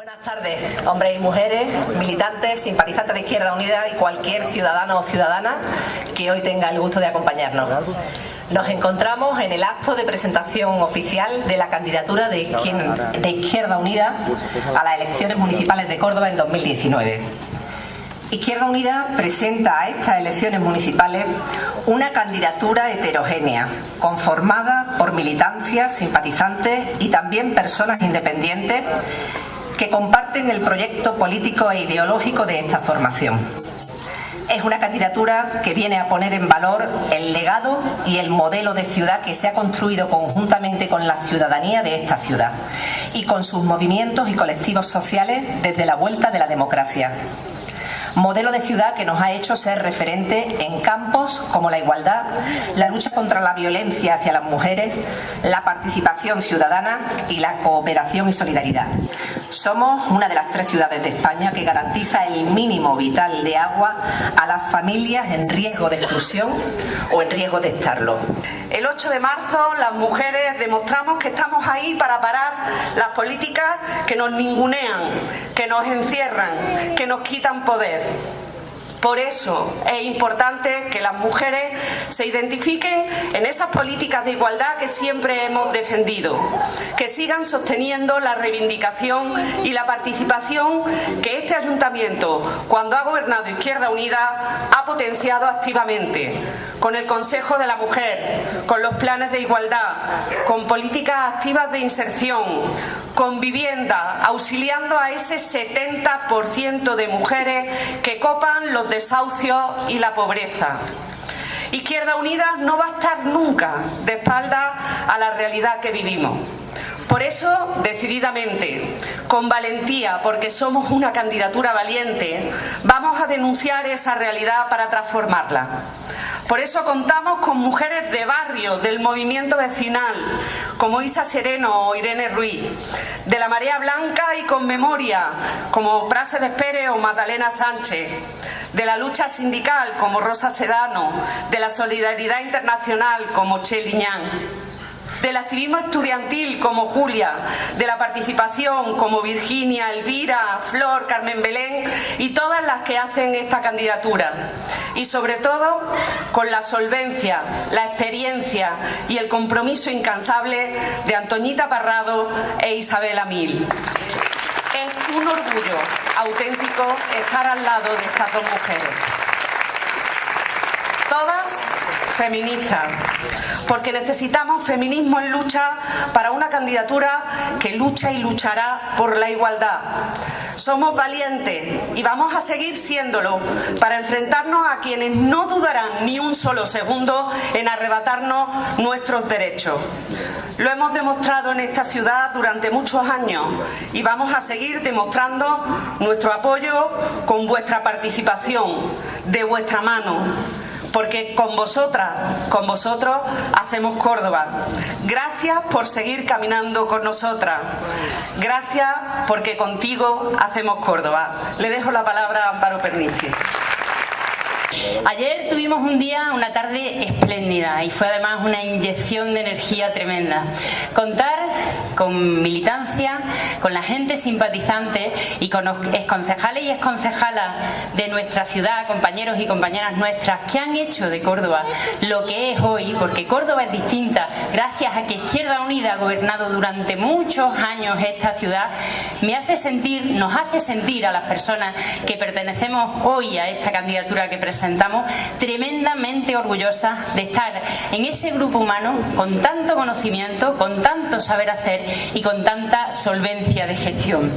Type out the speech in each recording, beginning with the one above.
Buenas tardes, hombres y mujeres, militantes, simpatizantes de Izquierda Unida y cualquier ciudadano o ciudadana que hoy tenga el gusto de acompañarnos. Nos encontramos en el acto de presentación oficial de la candidatura de Izquierda Unida a las elecciones municipales de Córdoba en 2019. Izquierda Unida presenta a estas elecciones municipales una candidatura heterogénea, conformada por militancias, simpatizantes y también personas independientes que comparten el proyecto político e ideológico de esta formación. Es una candidatura que viene a poner en valor el legado y el modelo de ciudad que se ha construido conjuntamente con la ciudadanía de esta ciudad y con sus movimientos y colectivos sociales desde la vuelta de la democracia modelo de ciudad que nos ha hecho ser referente en campos como la igualdad, la lucha contra la violencia hacia las mujeres, la participación ciudadana y la cooperación y solidaridad. Somos una de las tres ciudades de España que garantiza el mínimo vital de agua a las familias en riesgo de exclusión o en riesgo de estarlo. El 8 de marzo las mujeres demostramos que estamos ahí para parar las políticas que nos ningunean, que nos encierran, que nos quitan poder. Por eso es importante que las mujeres se identifiquen en esas políticas de igualdad que siempre hemos defendido, que sigan sosteniendo la reivindicación y la participación que este ayuntamiento, cuando ha gobernado Izquierda Unida, ha potenciado activamente, con el Consejo de la Mujer, con los planes de igualdad, con políticas activas de inserción, con vivienda, auxiliando a ese 70% de mujeres que copan los desahucio y la pobreza. Izquierda Unida no va a estar nunca de espalda a la realidad que vivimos. Por eso, decididamente, con valentía, porque somos una candidatura valiente, vamos a denunciar esa realidad para transformarla. Por eso contamos con mujeres de barrio, del movimiento vecinal, como Isa Sereno o Irene Ruiz, de la Marea Blanca y con memoria, como Prase de Espere o Magdalena Sánchez, de la lucha sindical, como Rosa Sedano, de la solidaridad internacional, como Che Liñán del activismo estudiantil como Julia, de la participación como Virginia, Elvira, Flor, Carmen Belén y todas las que hacen esta candidatura. Y sobre todo con la solvencia, la experiencia y el compromiso incansable de Antoñita Parrado e Isabela Mil. Es un orgullo auténtico estar al lado de estas dos mujeres. Todas feministas, porque necesitamos feminismo en lucha para una candidatura que lucha y luchará por la igualdad. Somos valientes y vamos a seguir siéndolo para enfrentarnos a quienes no dudarán ni un solo segundo en arrebatarnos nuestros derechos. Lo hemos demostrado en esta ciudad durante muchos años y vamos a seguir demostrando nuestro apoyo con vuestra participación, de vuestra mano porque con vosotras, con vosotros hacemos Córdoba. Gracias por seguir caminando con nosotras. Gracias porque contigo hacemos Córdoba. Le dejo la palabra a Amparo Pernici. Ayer tuvimos un día, una tarde espléndida y fue además una inyección de energía tremenda. Contar con militancia, con la gente simpatizante y con los exconcejales y exconcejalas de nuestra ciudad, compañeros y compañeras nuestras, que han hecho de Córdoba lo que es hoy, porque Córdoba es distinta gracias a que Izquierda Unida ha gobernado durante muchos años esta ciudad, me hace sentir, nos hace sentir a las personas que pertenecemos hoy a esta candidatura que presentamos presentamos tremendamente orgullosas de estar en ese grupo humano con tanto conocimiento, con tanto saber hacer y con tanta solvencia de gestión.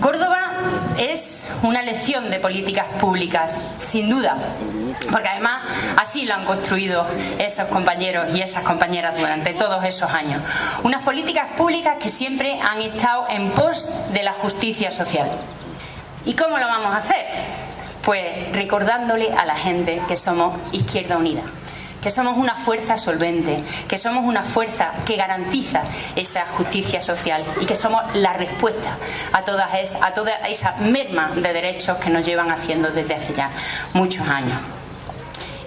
Córdoba es una lección de políticas públicas, sin duda, porque además así lo han construido esos compañeros y esas compañeras durante todos esos años. Unas políticas públicas que siempre han estado en pos de la justicia social. ¿Y cómo lo vamos a hacer? Pues recordándole a la gente que somos Izquierda Unida que somos una fuerza solvente, que somos una fuerza que garantiza esa justicia social y que somos la respuesta a, todas toda esa merma de derechos que nos llevan haciendo desde hace ya muchos años.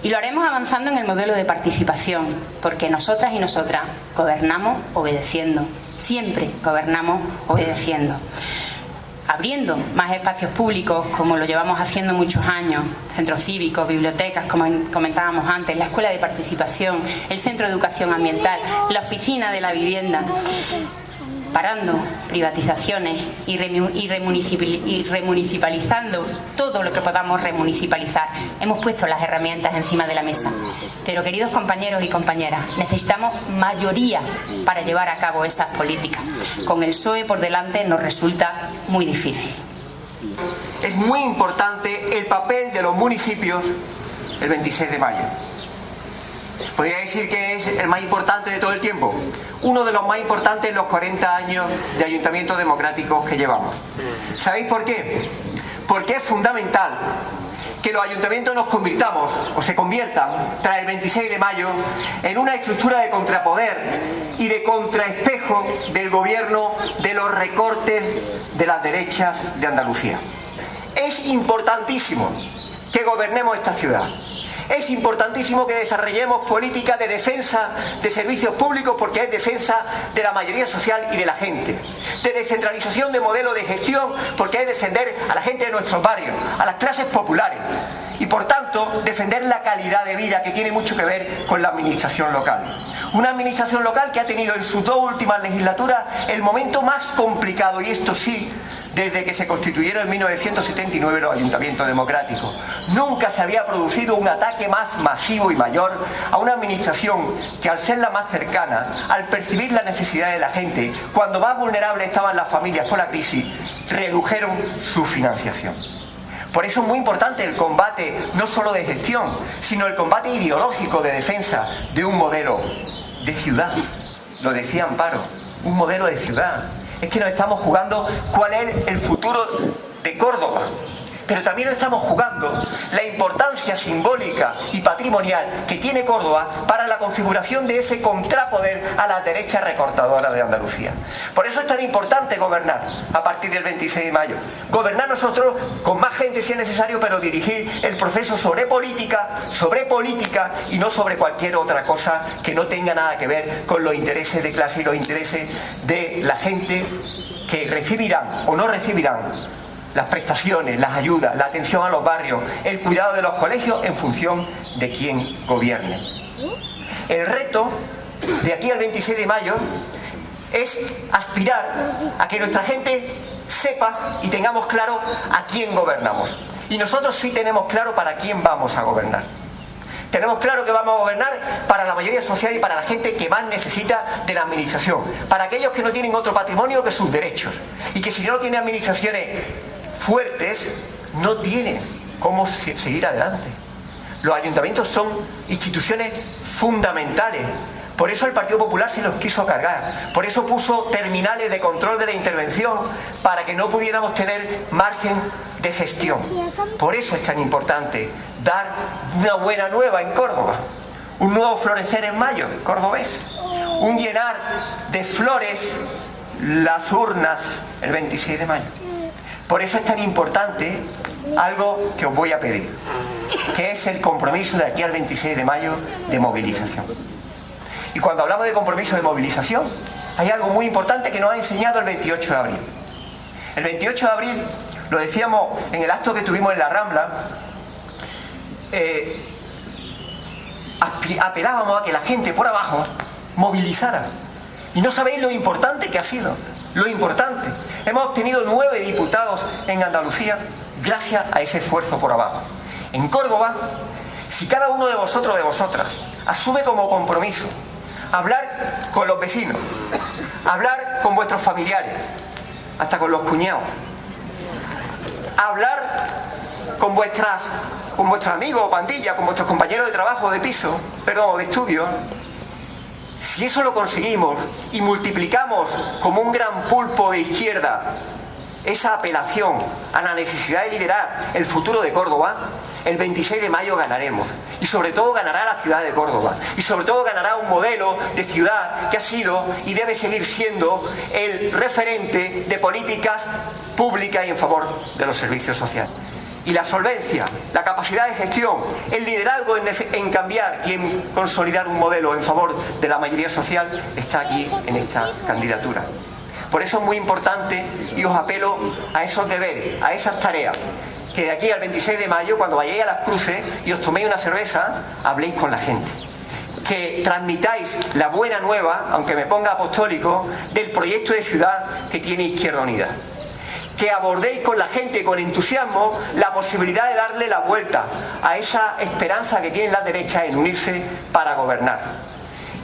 Y lo haremos avanzando en el modelo de participación, porque nosotras y nosotras gobernamos obedeciendo, Siempre gobernamos obedeciendo abriendo más espacios públicos, como lo llevamos haciendo muchos años, centros cívicos, bibliotecas, como comentábamos antes, la escuela de participación, el centro de educación ambiental, la oficina de la vivienda parando privatizaciones y, remunicipalizando todo lo que podamos remunicipalizar. Hemos puesto las herramientas encima de la mesa. Pero, queridos compañeros y compañeras, necesitamos mayoría para llevar a cabo estas políticas. Con el PSOE por delante nos resulta muy difícil. Es muy importante el papel de los municipios el 26 de mayo. Podría decir que es el más importante de todo el tiempo. Uno de los más importantes en los 40 años de ayuntamientos democráticos que llevamos. ¿Sabéis por qué? Porque es fundamental que los ayuntamientos nos convirtamos o se conviertan tras el 26 de mayo en una estructura de contrapoder y de contraespejo del gobierno de los recortes de las derechas de Andalucía. Es importantísimo que gobernemos esta ciudad es importantísimo que desarrollemos políticas de defensa de servicios públicos porque es defensa de la mayoría social y de la gente. De descentralización de modelo de gestión porque es defender a la gente de nuestros barrios, a las clases populares. Y por tanto, defender la calidad de vida que tiene mucho que ver con la administración local. Una administración local que ha tenido en sus dos últimas legislaturas el momento más complicado, y esto sí, desde que se constituyeron en 1979 los ayuntamientos democráticos. Nunca se había producido un ataque más masivo y mayor a una administración que al ser la más cercana, al percibir la necesidad de la gente, cuando más vulnerables estaban las familias por la crisis, redujeron su financiación. Por eso es muy importante el combate, no solo de gestión, sino el combate ideológico de defensa de un modelo de ciudad. Lo decía Amparo, un modelo de ciudad es que nos estamos jugando cuál es el futuro de Córdoba pero también estamos jugando la importancia simbólica y patrimonial que tiene Córdoba para la configuración de ese contrapoder a la derecha recortadora de Andalucía. Por eso es tan importante gobernar a partir del 26 de mayo. Gobernar nosotros con más gente si es necesario, pero dirigir el proceso sobre política, sobre política y no sobre cualquier otra cosa que no tenga nada que ver con los intereses de clase y los intereses de la gente que recibirán o no recibirán las prestaciones, las ayudas, la atención a los barrios, el cuidado de los colegios en función de quién gobierne. El reto de aquí al 26 de mayo es aspirar a que nuestra gente sepa y tengamos claro a quién gobernamos. Y nosotros sí tenemos claro para quién vamos a gobernar. Tenemos claro que vamos a gobernar para la mayoría social y para la gente que más necesita de la administración. Para aquellos que no tienen otro patrimonio que sus derechos. Y que si no tienen administraciones fuertes no tienen cómo seguir adelante. Los ayuntamientos son instituciones fundamentales. Por eso el Partido Popular se los quiso cargar. Por eso puso terminales de control de la intervención para que no pudiéramos tener margen de gestión. Por eso es tan importante dar una buena nueva en Córdoba. Un nuevo florecer en mayo, cordobés. Un llenar de flores las urnas el 26 de mayo. Por eso es tan importante algo que os voy a pedir, que es el compromiso de aquí al 26 de mayo de movilización. Y cuando hablamos de compromiso de movilización, hay algo muy importante que nos ha enseñado el 28 de abril. El 28 de abril, lo decíamos en el acto que tuvimos en la Rambla, eh, apelábamos a que la gente por abajo movilizara. Y no sabéis lo importante que ha sido lo importante. Hemos obtenido nueve diputados en Andalucía gracias a ese esfuerzo por abajo. En Córdoba, si cada uno de vosotros de vosotras asume como compromiso hablar con los vecinos, hablar con vuestros familiares, hasta con los cuñados, hablar con con vuestros amigos o pandilla, con vuestros compañeros de trabajo, de piso, perdón, de estudio, si eso lo conseguimos y multiplicamos como un gran pulpo de izquierda esa apelación a la necesidad de liderar el futuro de Córdoba, el 26 de mayo ganaremos. Y sobre todo ganará la ciudad de Córdoba. Y sobre todo ganará un modelo de ciudad que ha sido y debe seguir siendo el referente de políticas públicas y en favor de los servicios sociales. Y la solvencia, la capacidad de gestión, el liderazgo en, cambiar y en consolidar un modelo en favor de la mayoría social está aquí en esta candidatura. Por eso es muy importante y os apelo a esos deberes, a esas tareas, que de aquí al 26 de mayo, cuando vayáis a las cruces y os toméis una cerveza, habléis con la gente que transmitáis la buena nueva, aunque me ponga apostólico, del proyecto de ciudad que tiene Izquierda Unida. Que abordéis con la gente, con entusiasmo, la posibilidad de darle la vuelta a esa esperanza que tiene la derecha en unirse para gobernar.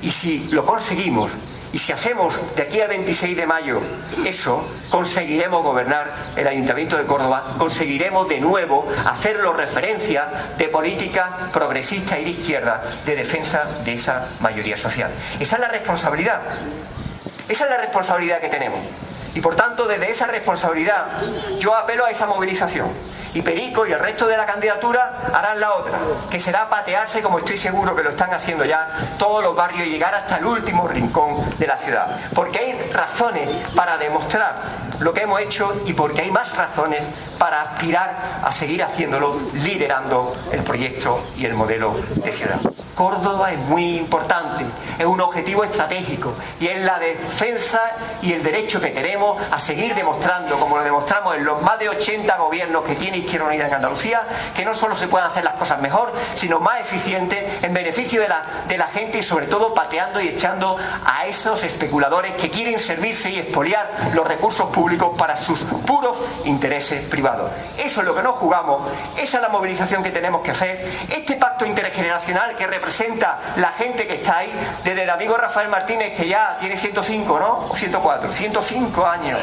Y si lo conseguimos, y si hacemos de aquí al 26 de mayo eso, conseguiremos gobernar el Ayuntamiento de Córdoba, conseguiremos de nuevo hacerlo referencia de política progresista y de izquierda de defensa de esa mayoría social. Esa es la responsabilidad. Esa es la responsabilidad que tenemos. Y por tanto, desde esa responsabilidad, yo apelo a esa movilización y Perico y el resto de la candidatura harán la otra, que será patearse, como estoy seguro que lo están haciendo ya, todos los barrios y llegar hasta el último rincón de la ciudad. Porque hay razones para demostrar lo que hemos hecho y porque hay más razones para aspirar a seguir haciéndolo, liderando el proyecto y el modelo de ciudad. Córdoba es muy importante, es un objetivo estratégico y es la defensa y el derecho que tenemos a seguir demostrando, como lo demostramos en los más de 80 gobiernos que tiene Izquierda Unida en Andalucía, que no solo se puedan hacer las cosas mejor, sino más eficientes en beneficio de la, de la gente y sobre todo pateando y echando a esos especuladores que quieren servirse y expoliar los recursos públicos para sus puros intereses privados. Eso es lo que nos jugamos, esa es la movilización que tenemos que hacer, este pacto intergeneracional que representa la gente que está ahí, desde el amigo Rafael Martínez, que ya tiene 105, ¿no? O 104, 105 años,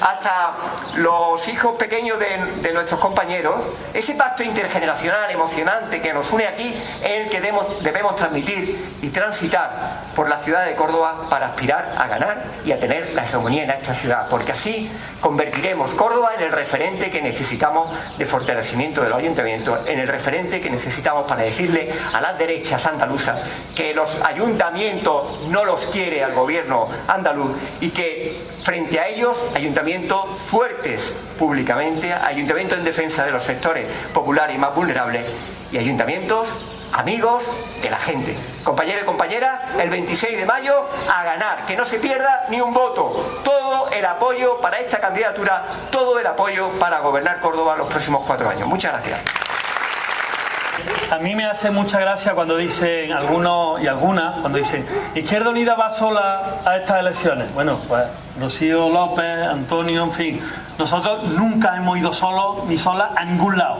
hasta los hijos pequeños de, nuestros compañeros, ese pacto intergeneracional emocionante que nos une aquí es el que debemos, transmitir y transitar por la ciudad de Córdoba para aspirar a ganar y a tener la hegemonía en esta ciudad, porque así convertiremos Córdoba en el referente que necesitamos de fortalecimiento de los ayuntamientos, en el referente que necesitamos para decirle a las derechas andaluzas que los ayuntamientos no los quiere al gobierno andaluz y que frente a ellos ayuntamientos fuertes públicamente, ayuntamientos en defensa de los sectores populares y más vulnerables y ayuntamientos amigos de la gente. Compañero y compañera, el 26 de mayo a ganar, que no se pierda ni un voto. Todo el apoyo para esta candidatura, todo el apoyo para gobernar Córdoba los próximos cuatro años. Muchas gracias. A mí me hace mucha gracia cuando dicen algunos y algunas, cuando dicen Izquierda Unida va sola a estas elecciones. Bueno, pues Rocío López, Antonio, en fin, nosotros nunca hemos ido solos ni solas a ningún lado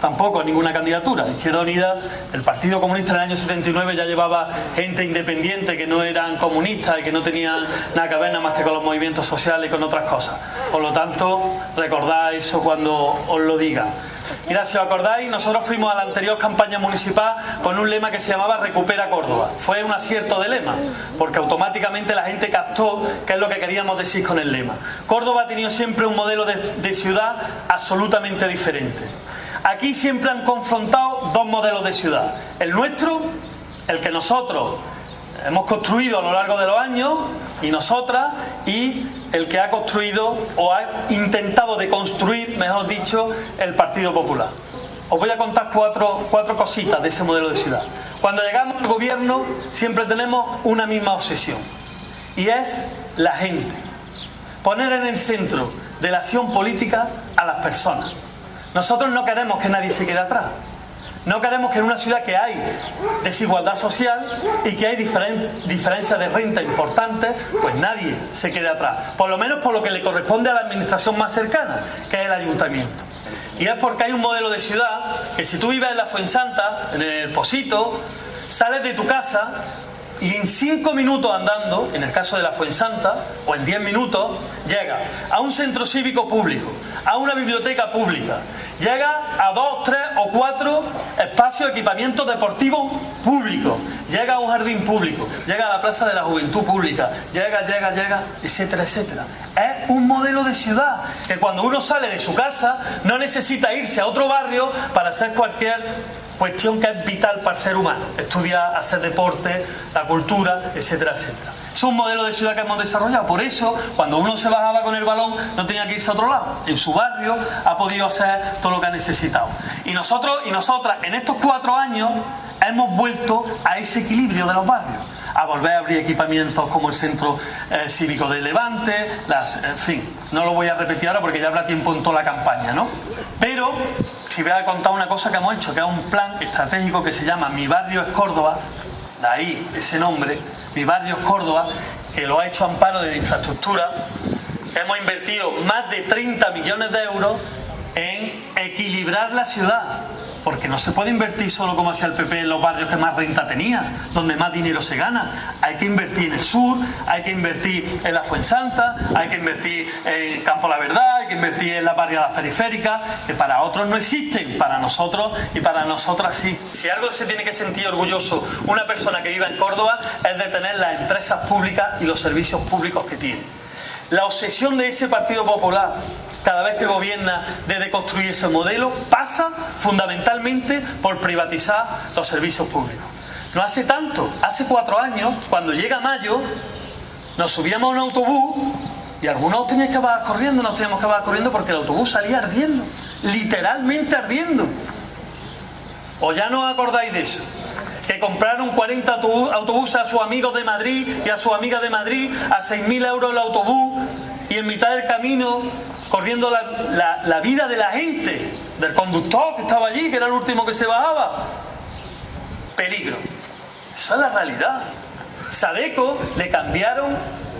tampoco ninguna candidatura. Izquierda Unida, el Partido Comunista en el año 79 ya llevaba gente independiente que no eran comunistas y que no tenían nada que ver nada más que con los movimientos sociales y con otras cosas. Por lo tanto, recordad eso cuando os lo diga. Mira, si os acordáis, nosotros fuimos a la anterior campaña municipal con un lema que se llamaba Recupera Córdoba. Fue un acierto de lema, porque automáticamente la gente captó qué es lo que queríamos decir con el lema. Córdoba ha tenido siempre un modelo de, de ciudad absolutamente diferente. Aquí siempre han confrontado dos modelos de ciudad. El nuestro, el que nosotros hemos construido a lo largo de los años, y nosotras, y el que ha construido o ha intentado de construir, mejor dicho, el Partido Popular. Os voy a contar cuatro, cuatro cositas de ese modelo de ciudad. Cuando llegamos al gobierno siempre tenemos una misma obsesión, y es la gente. Poner en el centro de la acción política a las personas. Nosotros no queremos que nadie se quede atrás. No queremos que en una ciudad que hay desigualdad social y que hay diferencias de renta importantes, pues nadie se quede atrás. Por lo menos por lo que le corresponde a la administración más cercana, que es el ayuntamiento. Y es porque hay un modelo de ciudad que si tú vives en la Fuensanta, en el Posito, sales de tu casa y en cinco minutos andando, en el caso de la Fuensanta, o en diez minutos, llega a un centro cívico público, a una biblioteca pública, llega a dos, tres o cuatro espacios de equipamiento deportivo público, llega a un jardín público, llega a la Plaza de la Juventud Pública, llega, llega, llega, etcétera, etcétera. Es un modelo de ciudad que cuando uno sale de su casa no necesita irse a otro barrio para hacer cualquier cuestión que es vital para el ser humano, estudiar, hacer deporte, la cultura, etcétera, etcétera. Es un modelo de ciudad que hemos desarrollado. Por eso, cuando uno se bajaba con el balón, no tenía que irse a otro lado. En su barrio ha podido hacer todo lo que ha necesitado. Y nosotros y nosotras, en estos cuatro años, hemos vuelto a ese equilibrio de los barrios a volver a abrir equipamientos como el Centro eh, Cívico de Levante, las, en fin, no lo voy a repetir ahora porque ya habrá tiempo en toda la campaña, ¿no? Pero si voy a contar una cosa que hemos hecho, que es un plan estratégico que se llama Mi Barrio es Córdoba, de ahí ese nombre, Mi Barrio Córdoba, que lo ha hecho Amparo de Infraestructura, hemos invertido más de 30 millones de euros en equilibrar la ciudad porque no se puede invertir solo como hacía el PP en los barrios que más renta tenía, donde más dinero se gana. Hay que invertir en el sur, hay que invertir en la Fuensanta, hay que invertir en Campo La Verdad, hay que invertir en las barriadas periféricas, que para otros no existen, para nosotros y para nosotras sí. Si algo se tiene que sentir orgulloso una persona que viva en Córdoba es de tener las empresas públicas y los servicios públicos que tiene. La obsesión de ese Partido Popular cada vez que gobierna de deconstruir ese modelo pasa fundamentalmente por privatizar los servicios públicos. No hace tanto, hace cuatro años, cuando llega mayo, nos subíamos a un autobús y algunos teníamos que acabar corriendo, nos teníamos que acabar corriendo porque el autobús salía ardiendo, literalmente ardiendo. ¿O ya no acordáis de eso? que compraron 40 autobuses a sus amigos de Madrid y a su amiga de Madrid a 6.000 euros el autobús y en mitad del camino corriendo la, vida de la gente, del conductor que estaba allí, que era el último que se bajaba. Peligro. Esa es la realidad. Sadeco le cambiaron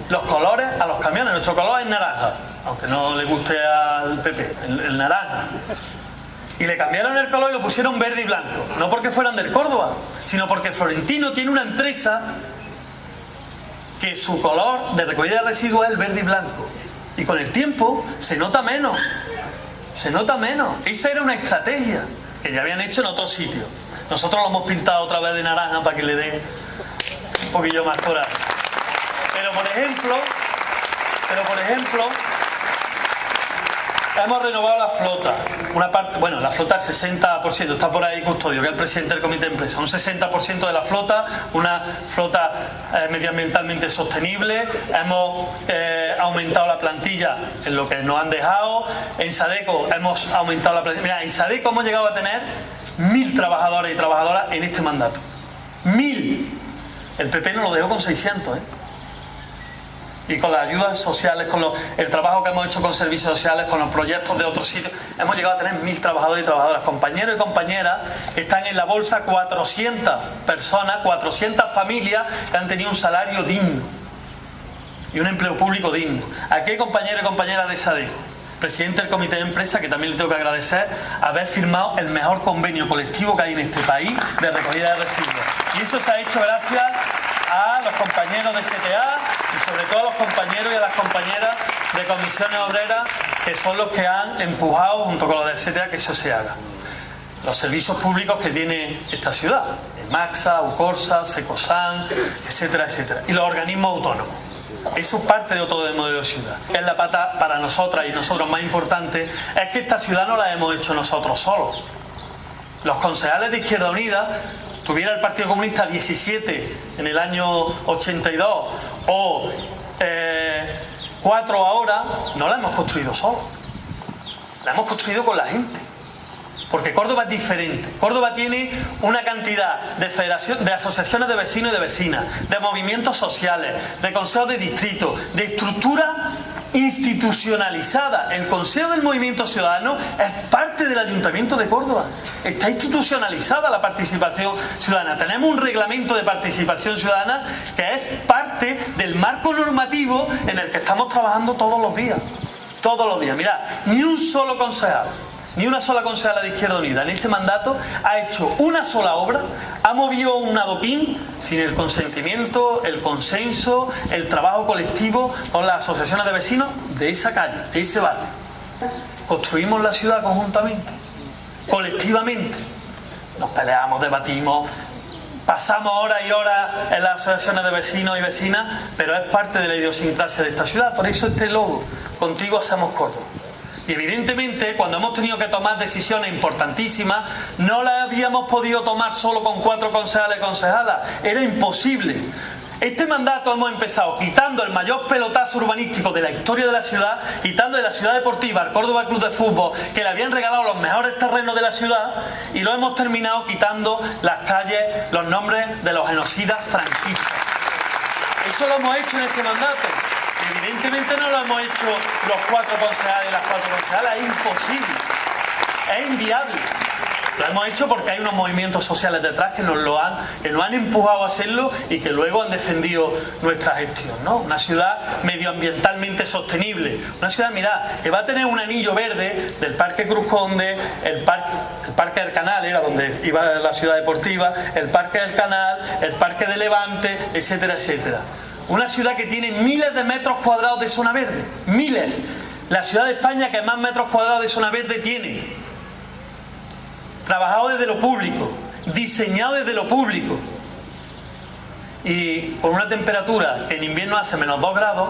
los colores a los camiones. Nuestro color es naranja, aunque no le guste al PP, el, naranja. Y le cambiaron el color y lo pusieron verde y blanco. No porque fueran del Córdoba, sino porque Florentino tiene una empresa que su color de recogida de residuos es el verde y blanco. Y con el tiempo se nota menos. Se nota menos. Esa era una estrategia que ya habían hecho en otros sitios. Nosotros lo hemos pintado otra vez de naranja para que le dé un poquillo más coraje. Pero por ejemplo, pero por ejemplo, Hemos renovado la flota. Una parte, bueno, la flota al 60%, está por ahí Custodio, que es el presidente del comité de empresa. Un 60% de la flota, una flota eh, medioambientalmente sostenible. Hemos eh, aumentado la plantilla en lo que nos han dejado. En Sadeco hemos aumentado la plantilla. Mira, en Sadeco hemos llegado a tener mil trabajadores y trabajadoras en este mandato. Mil. El PP nos lo dejó con 600, ¿eh? Y con las ayudas sociales, con el trabajo que hemos hecho con servicios sociales, con los proyectos de otros sitios, hemos llegado a tener mil trabajadores y trabajadoras. Compañeros y compañeras, están en la bolsa 400 personas, 400 familias que han tenido un salario digno y un empleo público digno. Aquí hay compañeros y compañeras de SADECO, presidente del comité de empresa, que también le tengo que agradecer haber firmado el mejor convenio colectivo que hay en este país de recogida de residuos. Y eso se ha hecho gracias los compañeros de CTA y sobre todo los compañeros y a las compañeras de comisiones obreras que son los que han empujado junto con los de CTA que eso se haga. Los servicios públicos que tiene esta ciudad, Maxa, Ucorsa, Secosan, etcétera, etcétera. Y los organismos autónomos. Eso es parte de otro modelo de ciudad. Es la pata para nosotras y nosotros más importante, es que esta ciudad no la hemos hecho nosotros solos. Los concejales de Izquierda Unida tuviera el Partido Comunista 17 en el año 82 o 4 eh, ahora, no la hemos construido solo. La hemos construido con la gente. Porque Córdoba es diferente. Córdoba tiene una cantidad de, federación, de asociaciones de vecinos y de vecinas, de movimientos sociales, de consejos de distrito, de estructura institucionalizada. El Consejo del Movimiento Ciudadano es parte del Ayuntamiento de Córdoba. Está institucionalizada la participación ciudadana. Tenemos un reglamento de participación ciudadana que es parte del marco normativo en el que estamos trabajando todos los días. Todos los días. Mira, ni un solo concejal ni una sola concejala de Izquierda Unida en este mandato ha hecho una sola obra, ha movido un adoquín sin el consentimiento, el consenso, el trabajo colectivo con las asociaciones de vecinos de esa calle, de ese barrio. Construimos la ciudad conjuntamente, colectivamente. Nos peleamos, debatimos, pasamos horas y horas en las asociaciones de vecinos y vecinas, pero es parte de la idiosincrasia de esta ciudad. Por eso este logo, contigo hacemos Córdoba. Y evidentemente, cuando hemos tenido que tomar decisiones importantísimas, no las habíamos podido tomar solo con cuatro concejales y concejalas. Era imposible. Este mandato hemos empezado quitando el mayor pelotazo urbanístico de la historia de la ciudad, quitando de la ciudad deportiva al Córdoba Club de Fútbol, que le habían regalado los mejores terrenos de la ciudad, y lo hemos terminado quitando las calles, los nombres de los genocidas franquistas. Eso lo hemos hecho en este mandato. Evidentemente no lo hemos hecho los cuatro concejales las cuatro concejales, es imposible, es inviable. Lo hemos hecho porque hay unos movimientos sociales detrás que nos lo han, que nos han empujado a hacerlo y que luego han defendido nuestra gestión, ¿no? Una ciudad medioambientalmente sostenible. Una ciudad, mirad, que va a tener un anillo verde del Parque Cruz Conde, el Parque, el parque del Canal, era donde iba la ciudad deportiva, el Parque del Canal, el Parque de Levante, etcétera, etcétera. Una ciudad que tiene miles de metros cuadrados de zona verde. Miles. La ciudad de España que más metros cuadrados de zona verde tiene trabajado desde lo público, diseñado desde lo público y con una temperatura que en invierno hace menos 2 grados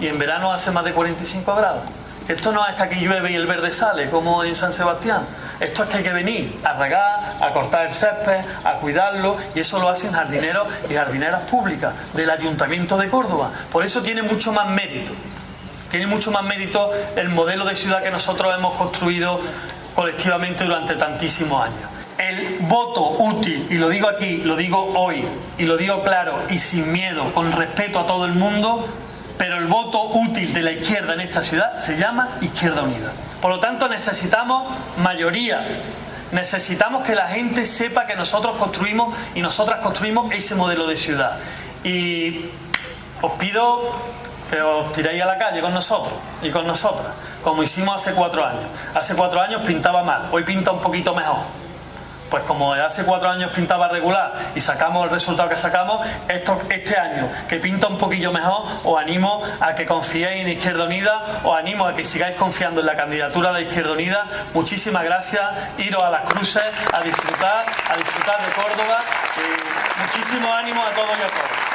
y en verano hace más de 45 grados. Esto no es que aquí llueve y el verde sale, como en San Sebastián. Esto es que hay que venir a regar, a cortar el césped, a cuidarlo, y eso lo hacen jardineros y jardineras públicas del Ayuntamiento de Córdoba. Por eso tiene mucho más mérito. Tiene mucho más mérito el modelo de ciudad que nosotros hemos construido colectivamente durante tantísimos años. El voto útil, y lo digo aquí, lo digo hoy, y lo digo claro y sin miedo, con respeto a todo el mundo, pero el voto útil de la izquierda en esta ciudad se llama Izquierda Unida. Por lo tanto necesitamos mayoría, necesitamos que la gente sepa que nosotros construimos y nosotras construimos ese modelo de ciudad. Y os pido que os tiréis a la calle con nosotros y con nosotras, como hicimos hace cuatro años. Hace cuatro años pintaba mal, hoy pinta un poquito mejor. Pues como hace cuatro años pintaba regular y sacamos el resultado que sacamos, esto, este año que pinta un poquillo mejor, os animo a que confiéis en Izquierda Unida, os animo a que sigáis confiando en la candidatura de Izquierda Unida. Muchísimas gracias, iros a las cruces, a disfrutar, a disfrutar de Córdoba. muchísimo ánimo a todos y a todos.